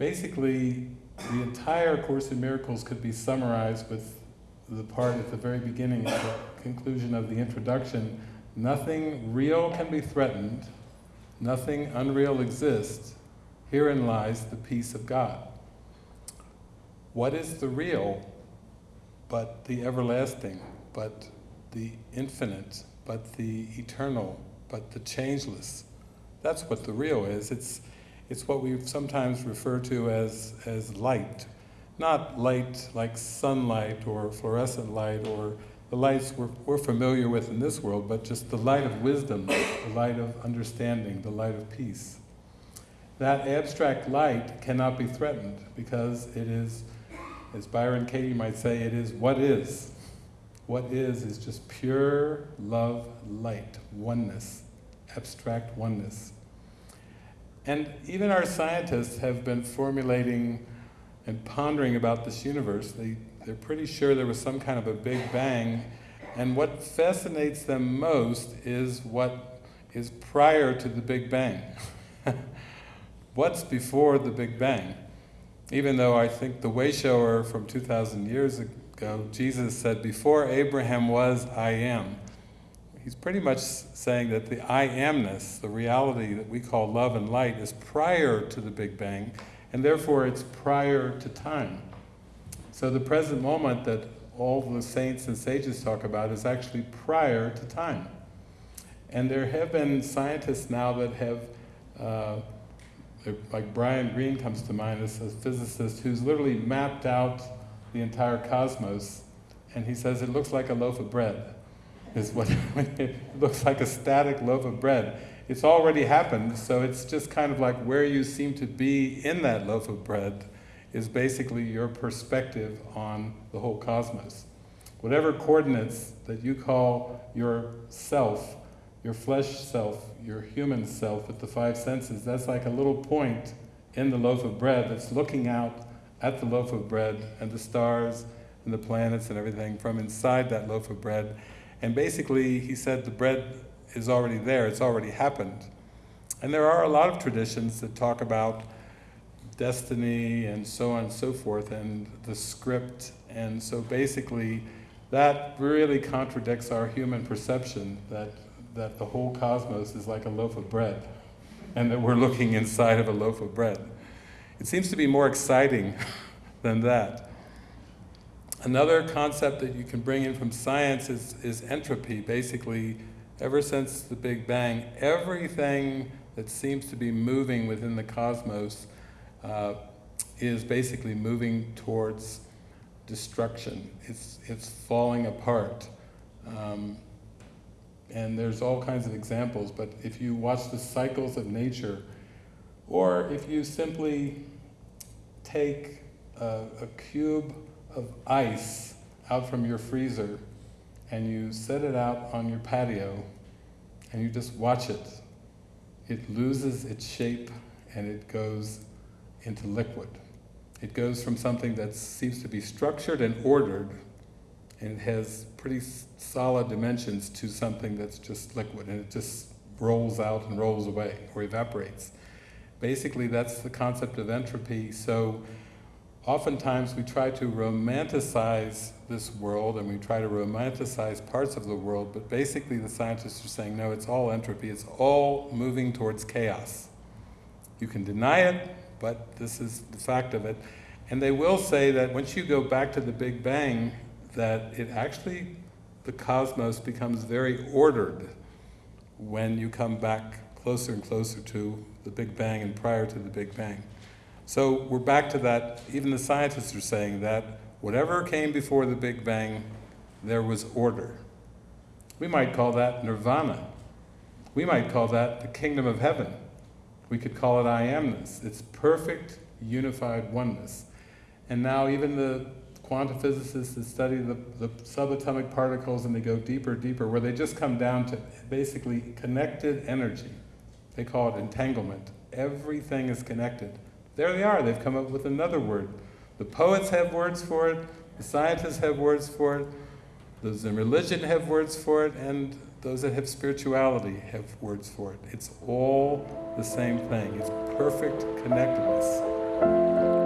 basically the entire Course in Miracles could be summarized with the part at the very beginning, at the conclusion of the introduction, nothing real can be threatened, nothing unreal exists, herein lies the peace of God. What is the real but the everlasting, but the infinite, but the eternal, but the changeless? That's what the real is. It's, it's what we sometimes refer to as, as light. Not light like sunlight or fluorescent light or the lights we're, we're familiar with in this world, but just the light of wisdom, the light of understanding, the light of peace. That abstract light cannot be threatened because it is, as Byron Katie might say, it is what is. What is is just pure love, light, oneness, abstract oneness. And even our scientists have been formulating and pondering about this universe. They, they're pretty sure there was some kind of a big bang. And what fascinates them most is what is prior to the big bang. What's before the big bang? Even though I think the Wayshower from 2,000 years ago, Jesus said, before Abraham was, I am he's pretty much saying that the I amness, the reality that we call love and light, is prior to the Big Bang, and therefore it's prior to time. So the present moment that all the saints and sages talk about is actually prior to time. And there have been scientists now that have, uh, like Brian Greene comes to mind as a physicist who's literally mapped out the entire cosmos, and he says it looks like a loaf of bread is what it looks like a static loaf of bread. It's already happened, so it's just kind of like where you seem to be in that loaf of bread is basically your perspective on the whole cosmos. Whatever coordinates that you call your self, your flesh self, your human self with the five senses, that's like a little point in the loaf of bread that's looking out at the loaf of bread and the stars and the planets and everything from inside that loaf of bread and basically, he said the bread is already there, it's already happened. And there are a lot of traditions that talk about destiny and so on and so forth, and the script, and so basically, that really contradicts our human perception that, that the whole cosmos is like a loaf of bread, and that we're looking inside of a loaf of bread. It seems to be more exciting than that. Another concept that you can bring in from science is, is entropy. Basically, ever since the Big Bang, everything that seems to be moving within the cosmos uh, is basically moving towards destruction. It's, it's falling apart. Um, and there's all kinds of examples, but if you watch the cycles of nature, or if you simply take a, a cube of ice out from your freezer and you set it out on your patio and you just watch it, it loses its shape and it goes into liquid. It goes from something that seems to be structured and ordered and it has pretty solid dimensions to something that's just liquid and it just rolls out and rolls away or evaporates. Basically that's the concept of entropy. So oftentimes we try to romanticize this world and we try to romanticize parts of the world, but basically the scientists are saying, no, it's all entropy, it's all moving towards chaos. You can deny it, but this is the fact of it. And they will say that once you go back to the Big Bang, that it actually, the cosmos becomes very ordered when you come back closer and closer to the Big Bang and prior to the Big Bang. So we're back to that, even the scientists are saying that whatever came before the Big Bang, there was order. We might call that nirvana. We might call that the kingdom of heaven. We could call it I amness. It's perfect unified oneness. And now even the quantum physicists that study the, the subatomic particles and they go deeper, deeper, where they just come down to basically connected energy. They call it entanglement. Everything is connected. There they are, they've come up with another word. The poets have words for it, the scientists have words for it, those in religion have words for it, and those that have spirituality have words for it. It's all the same thing. It's perfect connectedness.